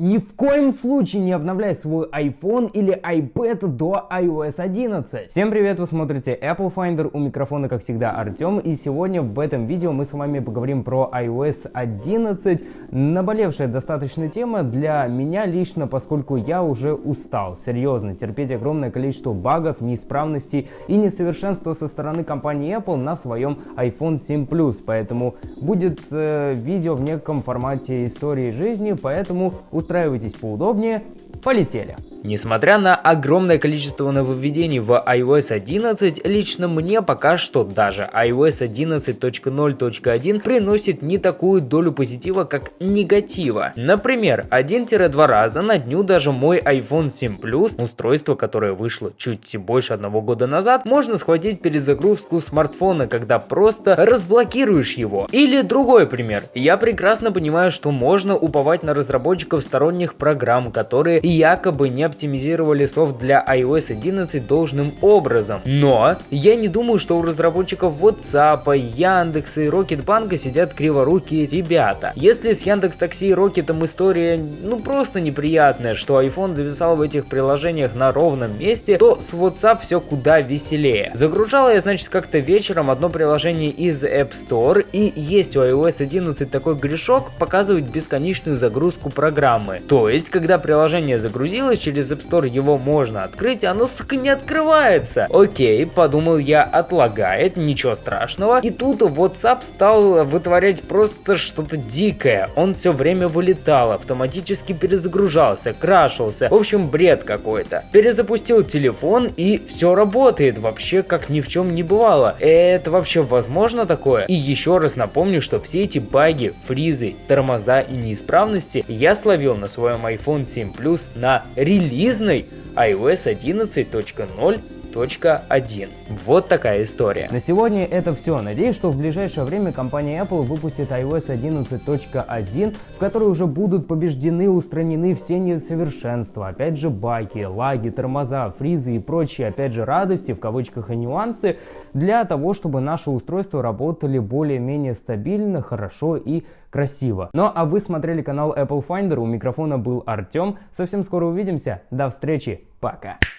Ни в коем случае не обновляй свой iPhone или iPad до iOS 11. Всем привет, вы смотрите Apple Finder, у микрофона как всегда Артем, и сегодня в этом видео мы с вами поговорим про iOS 11, наболевшая достаточно тема для меня лично, поскольку я уже устал, серьезно, терпеть огромное количество багов, неисправностей и несовершенства со стороны компании Apple на своем iPhone 7 Plus, поэтому будет э, видео в неком формате истории жизни, поэтому устраивайтесь поудобнее, полетели. Несмотря на огромное количество нововведений в iOS 11, лично мне пока что даже iOS 11.0.1 приносит не такую долю позитива, как негатива. Например, 1-2 раза на дню даже мой iPhone 7 Plus, устройство, которое вышло чуть больше одного года назад, можно схватить перезагрузку смартфона, когда просто разблокируешь его. Или другой пример. Я прекрасно понимаю, что можно уповать на разработчиков сторонних программ, которые якобы не оптимизировали софт для iOS 11 должным образом. Но я не думаю, что у разработчиков WhatsApp, Яндекса и Рокетбанка сидят криворукие ребята. Если с Яндекс Такси и Рокетом история ну просто неприятная, что iPhone зависал в этих приложениях на ровном месте, то с WhatsApp все куда веселее. Загружала я, значит, как-то вечером одно приложение из App Store, и есть у iOS 11 такой грешок показывать бесконечную загрузку программы. То есть, когда приложение загрузилось, через App Store его можно открыть, оно, сука, не открывается. Окей, подумал я, отлагает, ничего страшного. И тут WhatsApp стал вытворять просто что-то дикое. Он все время вылетал, автоматически перезагружался, крашился. В общем, бред какой-то. Перезапустил телефон и все работает, вообще как ни в чем не бывало. Это вообще возможно такое? И еще раз напомню, что все эти баги, фризы, тормоза и неисправности я словил на своем iPhone 7 Plus на релизной iOS 11.0 1. Вот такая история. На сегодня это все. Надеюсь, что в ближайшее время компания Apple выпустит iOS 11.1, в которой уже будут побеждены, устранены все несовершенства. Опять же баги, лаги, тормоза, фризы и прочие, опять же, радости, в кавычках и нюансы, для того, чтобы наши устройства работали более-менее стабильно, хорошо и красиво. Ну а вы смотрели канал Apple Finder, у микрофона был Артем. Совсем скоро увидимся. До встречи, пока.